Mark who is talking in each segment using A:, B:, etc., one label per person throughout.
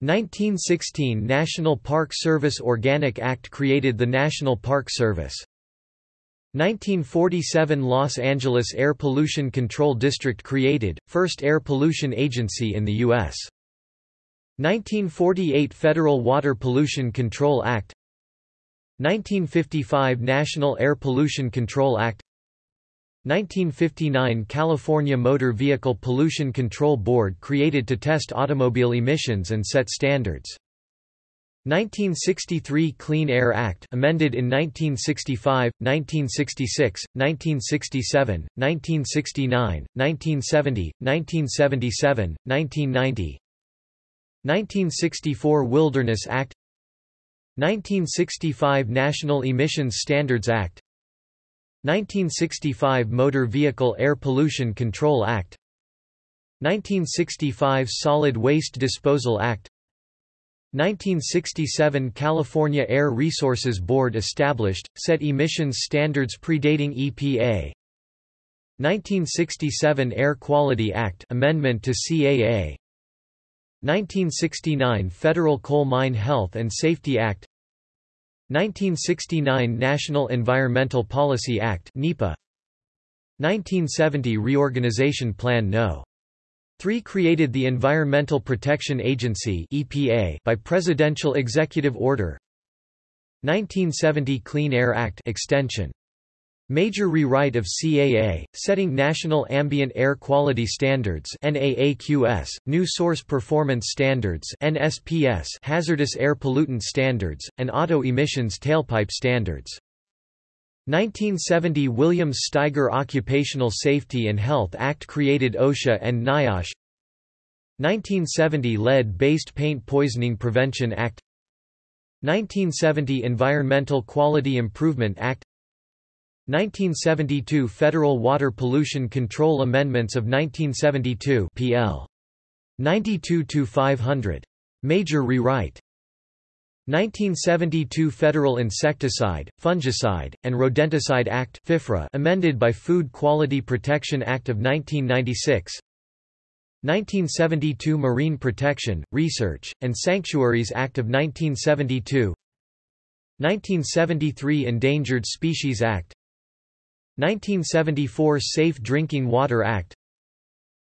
A: 1916 National Park Service Organic Act created the National Park Service. 1947 Los Angeles Air Pollution Control District created, first air pollution agency in the U.S. 1948 Federal Water Pollution Control Act 1955 National Air Pollution Control Act 1959 California Motor Vehicle Pollution Control Board created to test automobile emissions and set standards. 1963 Clean Air Act amended in 1965, 1966, 1967, 1969, 1970, 1977, 1990 1964 Wilderness Act. 1965 National Emissions Standards Act 1965 Motor Vehicle Air Pollution Control Act 1965 Solid Waste Disposal Act 1967 California Air Resources Board established, set emissions standards predating EPA 1967 Air Quality Act amendment to CAA 1969 Federal Coal Mine Health and Safety Act 1969 National Environmental Policy Act NEPA 1970 Reorganization Plan No. 3 created the Environmental Protection Agency (EPA) by presidential executive order. 1970 Clean Air Act extension. Major rewrite of CAA, setting National Ambient Air Quality Standards NAAQS, New Source Performance Standards NSPS, Hazardous Air Pollutant Standards, and Auto Emissions Tailpipe Standards. 1970 Williams Steiger Occupational Safety and Health Act created OSHA and NIOSH. 1970 Lead-Based Paint Poisoning Prevention Act. 1970 Environmental Quality Improvement Act 1972 Federal Water Pollution Control Amendments of 1972 PL 92-500. Major rewrite. 1972 Federal Insecticide, Fungicide, and Rodenticide Act FIFRA amended by Food Quality Protection Act of 1996 1972 Marine Protection, Research, and Sanctuaries Act of 1972 1973 Endangered Species Act 1974 Safe Drinking Water Act.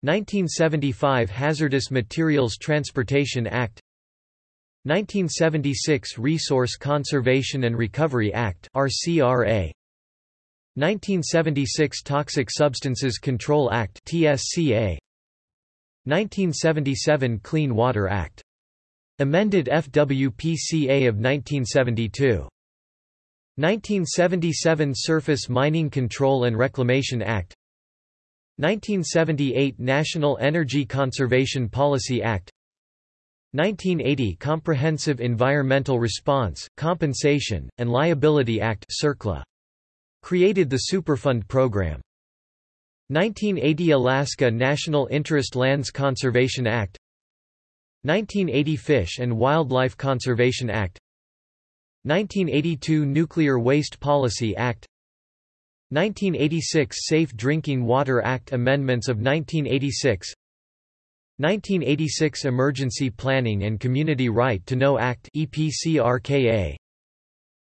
A: 1975 Hazardous Materials Transportation Act. 1976 Resource Conservation and Recovery Act RCRA 1976 Toxic Substances Control Act TSCA 1977 Clean Water Act. Amended FWPCA of 1972 1977 Surface Mining Control and Reclamation Act 1978 National Energy Conservation Policy Act 1980 Comprehensive Environmental Response, Compensation, and Liability Act CERCLA. Created the Superfund program. 1980 Alaska National Interest Lands Conservation Act 1980 Fish and Wildlife Conservation Act 1982 Nuclear Waste Policy Act. 1986 Safe Drinking Water Act Amendments of 1986 1986 Emergency Planning and Community Right to Know Act EPCRKA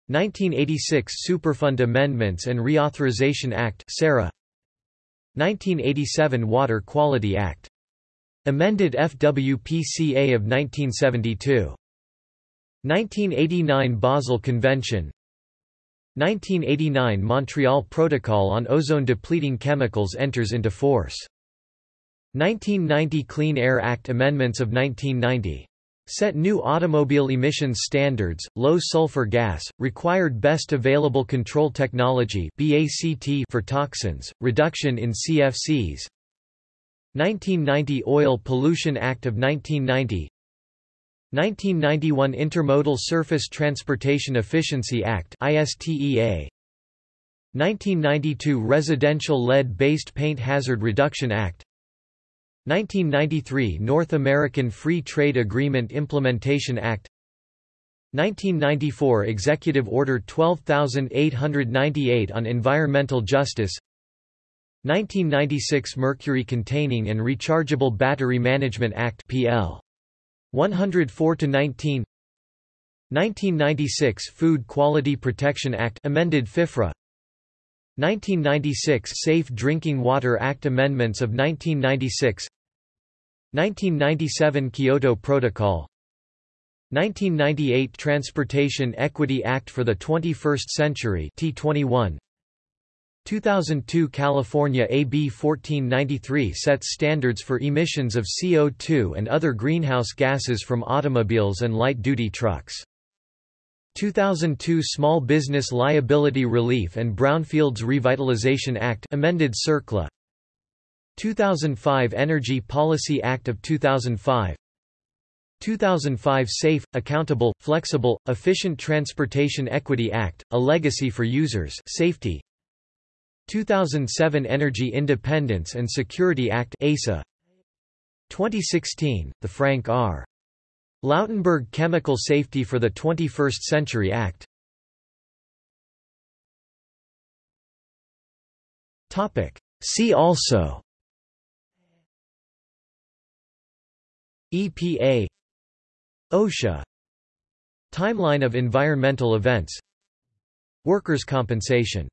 A: 1986 Superfund Amendments and Reauthorization Act SARA 1987 Water Quality Act. Amended FWPCA of 1972 1989 Basel Convention. 1989 Montreal Protocol on ozone depleting chemicals enters into force. 1990 Clean Air Act amendments of 1990 set new automobile emissions standards, low sulfur gas, required best available control technology for toxins, reduction in CFCs 1990 Oil Pollution Act of 1990 1991 Intermodal Surface Transportation Efficiency Act ISTEA 1992 Residential Lead-Based Paint Hazard Reduction Act. 1993 North American Free Trade Agreement Implementation Act. 1994 Executive Order 12898 on Environmental Justice. 1996 Mercury Containing and Rechargeable Battery Management Act PL 104 to 19 1996 Food Quality Protection Act amended FIFRA. 1996 Safe Drinking Water Act amendments of 1996 1997 Kyoto Protocol. 1998 Transportation Equity Act for the 21st Century T21 2002 California AB 1493 sets standards for emissions of CO2 and other greenhouse gases from automobiles and light-duty trucks. 2002 Small Business Liability Relief and Brownfields Revitalization Act amended CERCLA. 2005 Energy Policy Act of 2005 2005 Safe, Accountable, Flexible, Efficient Transportation Equity Act, a legacy for users safety 2007 Energy Independence and Security Act EISA 2016 the Frank R. Lautenberg Chemical Safety for the 21st Century Act. Topic. See also. EPA OSHA Timeline of environmental events. Workers' compensation